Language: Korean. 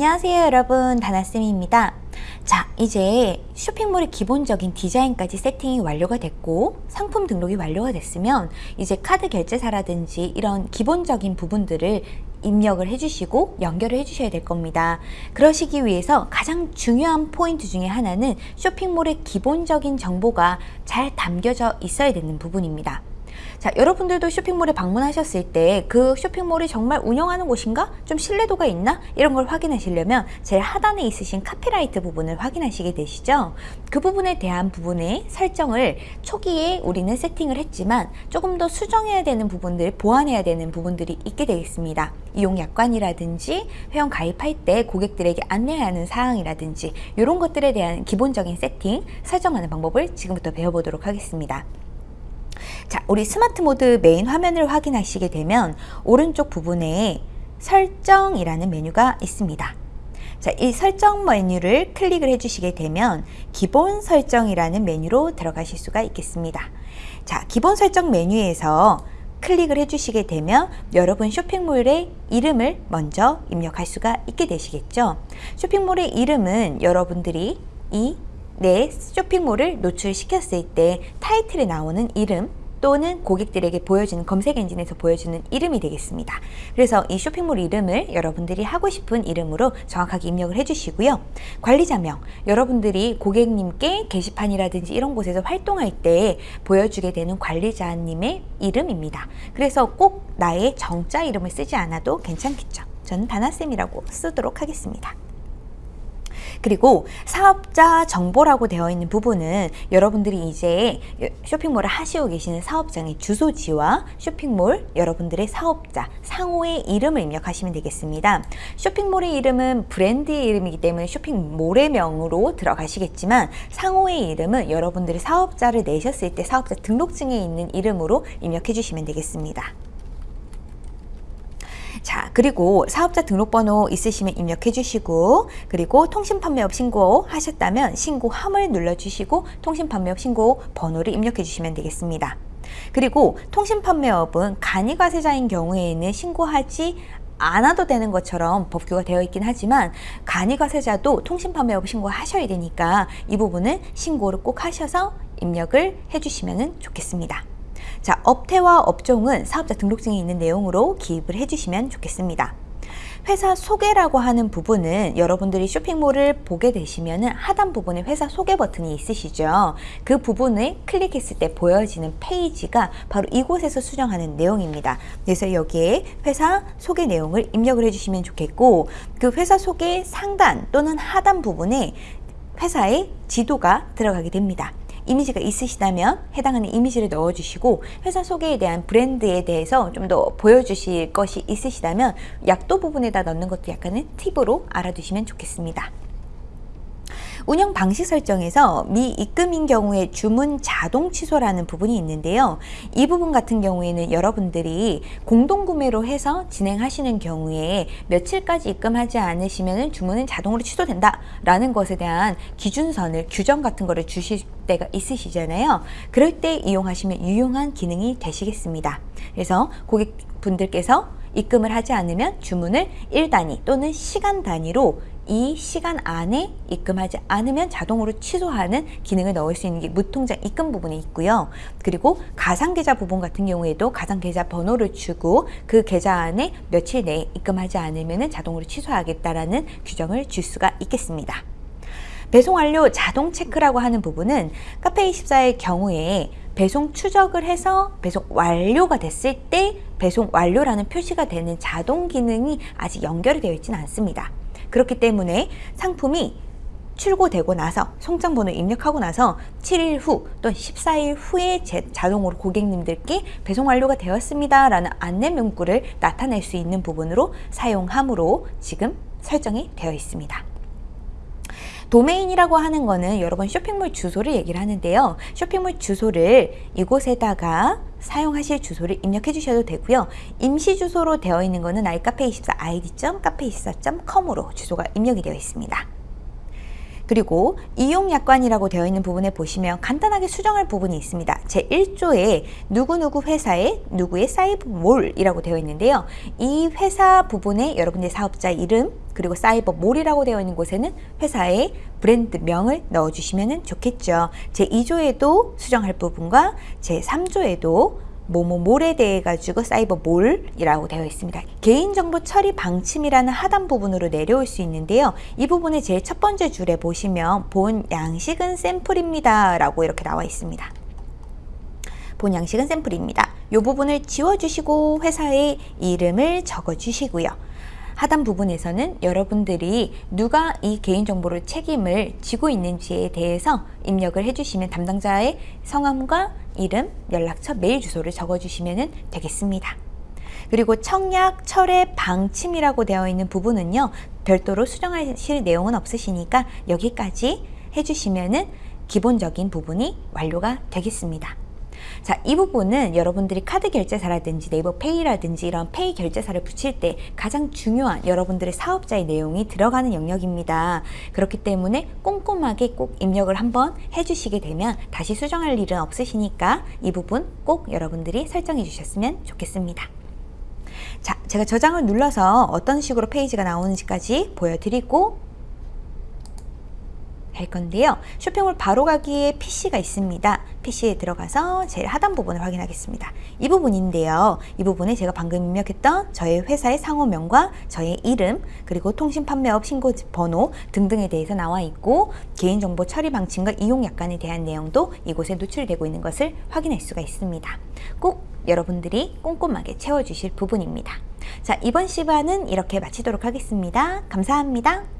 안녕하세요 여러분 다나쌤입니다 자 이제 쇼핑몰의 기본적인 디자인까지 세팅이 완료가 됐고 상품 등록이 완료가 됐으면 이제 카드 결제사라든지 이런 기본적인 부분들을 입력을 해주시고 연결을 해주셔야 될 겁니다. 그러시기 위해서 가장 중요한 포인트 중에 하나는 쇼핑몰의 기본적인 정보가 잘 담겨져 있어야 되는 부분입니다. 자, 여러분들도 쇼핑몰에 방문하셨을 때 그 쇼핑몰이 정말 운영하는 곳인가? 좀 신뢰도가 있나? 이런 걸 확인하시려면 제일 하단에 있으신 카피라이트 부분을 확인하시게 되시죠? 그 부분에 대한 부분의 설정을 초기에 우리는 세팅을 했지만 조금 더 수정해야 되는 부분들, 보완해야 되는 부분들이 있게 되겠습니다. 이용 약관이라든지 회원 가입할 때 고객들에게 안내해야 하는 사항이라든지 이런 것들에 대한 기본적인 세팅, 설정하는 방법을 지금부터 배워보도록 하겠습니다. 자, 우리 스마트 모드 메인 화면을 확인하시게 되면 오른쪽 부분에 설정이라는 메뉴가 있습니다. 자, 이 설정 메뉴를 클릭을 해주시게 되면 기본 설정이라는 메뉴로 들어가실 수가 있겠습니다. 자, 기본 설정 메뉴에서 클릭을 해주시게 되면 여러분 쇼핑몰의 이름을 먼저 입력할 수가 있게 되시겠죠. 쇼핑몰의 이름은 여러분들이 이내 쇼핑몰을 노출시켰을 때 타이틀에 나오는 이름 또는 고객들에게 보여주는 검색 엔진에서 보여주는 이름이 되겠습니다. 그래서 이 쇼핑몰 이름을 여러분들이 하고 싶은 이름으로 정확하게 입력을 해주시고요. 관리자명, 여러분들이 고객님께 게시판이라든지 이런 곳에서 활동할 때 보여주게 되는 관리자님의 이름입니다. 그래서 꼭 나의 정자 이름을 쓰지 않아도 괜찮겠죠. 저는 다나쌤이라고 쓰도록 하겠습니다. 그리고 사업자 정보라고 되어 있는 부분은 여러분들이 이제 쇼핑몰을 하시고 계시는 사업장의 주소지와 쇼핑몰 여러분들의 사업자 상호의 이름을 입력하시면 되겠습니다. 쇼핑몰의 이름은 브랜드의 이름이기 때문에 쇼핑몰의 명으로 들어가시겠지만 상호의 이름은 여러분들이 사업자를 내셨을 때 사업자 등록증에 있는 이름으로 입력해 주시면 되겠습니다. 자 그리고 사업자 등록번호 있으시면 입력해 주시고 그리고 통신판매업 신고 하셨다면 신고함을 눌러주시고 통신판매업 신고 번호를 입력해 주시면 되겠습니다. 그리고 통신판매업은 간이과세자인 경우에는 신고하지 않아도 되는 것처럼 법규가 되어 있긴 하지만 간이과세자도 통신판매업 신고하셔야 되니까 이 부분은 신고를 꼭 하셔서 입력을 해주시면 좋겠습니다. 자, 업태와 업종은 사업자 등록증에 있는 내용으로 기입을 해주시면 좋겠습니다. 회사 소개라고 하는 부분은 여러분들이 쇼핑몰을 보게 되시면 하단 부분에 회사 소개 버튼이 있으시죠. 그 부분을 클릭했을 때 보여지는 페이지가 바로 이곳에서 수정하는 내용입니다. 그래서 여기에 회사 소개 내용을 입력을 해주시면 좋겠고 그 회사 소개 상단 또는 하단 부분에 회사의 지도가 들어가게 됩니다. 이미지가 있으시다면 해당하는 이미지를 넣어주시고 회사 소개에 대한 브랜드에 대해서 좀 더 보여주실 것이 있으시다면 약도 부분에다 넣는 것도 약간의 팁으로 알아두시면 좋겠습니다. 운영 방식 설정에서 미입금인 경우에 주문 자동 취소라는 부분이 있는데요. 이 부분 같은 경우에는 여러분들이 공동구매로 해서 진행하시는 경우에 며칠까지 입금하지 않으시면 주문은 자동으로 취소된다 라는 것에 대한 기준선을 규정 같은 거를 주실 때가 있으시잖아요. 그럴 때 이용하시면 유용한 기능이 되시겠습니다. 그래서 고객분들께서 입금을 하지 않으면 주문을 1단위 또는 시간 단위로 이 시간 안에 입금하지 않으면 자동으로 취소하는 기능을 넣을 수 있는 게 무통장 입금 부분에 있고요. 그리고 가상계좌 부분 같은 경우에도 가상계좌 번호를 주고 그 계좌 안에 며칠 내에 입금하지 않으면 자동으로 취소하겠다라는 규정을 줄 수가 있겠습니다. 배송 완료 자동 체크라고 하는 부분은 카페24의 경우에 배송 추적을 해서 배송 완료가 됐을 때 배송 완료라는 표시가 되는 자동 기능이 아직 연결이 되어 있지는 않습니다. 그렇기 때문에 상품이 출고되고 나서 송장번호 입력하고 나서 7일 후 또는 14일 후에 자동으로 고객님들께 배송 완료가 되었습니다 라는 안내 문구를 나타낼 수 있는 부분으로 사용함으로 지금 설정이 되어 있습니다. 도메인이라고 하는 거는 여러분 쇼핑몰 주소를 얘기를 하는데요. 쇼핑몰 주소를 이곳에다가 사용하실 주소를 입력해 주셔도 되고요. 임시 주소로 되어 있는 거는 i카페24 id.카페24.com으로 주소가 입력이 되어 있습니다. 그리고 이용약관이라고 되어 있는 부분에 보시면 간단하게 수정할 부분이 있습니다. 제1조에 누구누구 회사의 누구의 사이버몰이라고 되어 있는데요. 이 회사 부분에 여러분의 사업자 이름 그리고 사이버몰이라고 되어 있는 곳에는 회사의 브랜드명을 넣어주시면 좋겠죠. 제2조에도 수정할 부분과 제3조에도 뭐뭐몰에 대해 가지고 사이버몰이라고 되어 있습니다. 개인정보 처리 방침이라는 하단 부분으로 내려올 수 있는데요. 이 부분의 제일 첫 번째 줄에 보시면 본 양식은 샘플입니다. 라고 이렇게 나와 있습니다. 본 양식은 샘플입니다. 이 부분을 지워주시고 회사의 이름을 적어주시고요. 하단 부분에서는 여러분들이 누가 이 개인정보를 책임을 지고 있는지에 대해서 입력을 해주시면 담당자의 성함과 이름, 연락처, 메일 주소를 적어주시면 되겠습니다. 그리고 청약, 철회, 방침이라고 되어 있는 부분은요. 별도로 수정하실 내용은 없으시니까 여기까지 해주시면 기본적인 부분이 완료가 되겠습니다. 자, 이 부분은 여러분들이 카드 결제사라든지 네이버 페이라든지 이런 페이 결제사를 붙일 때 가장 중요한 여러분들의 사업자의 내용이 들어가는 영역입니다. 그렇기 때문에 꼼꼼하게 꼭 입력을 한번 해주시게 되면 다시 수정할 일은 없으시니까 이 부분 꼭 여러분들이 설정해 주셨으면 좋겠습니다. 자, 제가 저장을 눌러서 어떤 식으로 페이지가 나오는지까지 보여드리고 할 건데요. 쇼핑몰 바로 가기에 PC가 있습니다. PC에 들어가서 제일 하단 부분을 확인하겠습니다. 이 부분인데요. 이 부분에 제가 방금 입력했던 저의 회사의 상호명과 저의 이름 그리고 통신 판매업 신고 번호 등등에 대해서 나와 있고 개인정보 처리 방침과 이용 약관에 대한 내용도 이곳에 노출되고 있는 것을 확인할 수가 있습니다. 꼭 여러분들이 꼼꼼하게 채워주실 부분입니다. 자, 이번 시간은 이렇게 마치도록 하겠습니다. 감사합니다.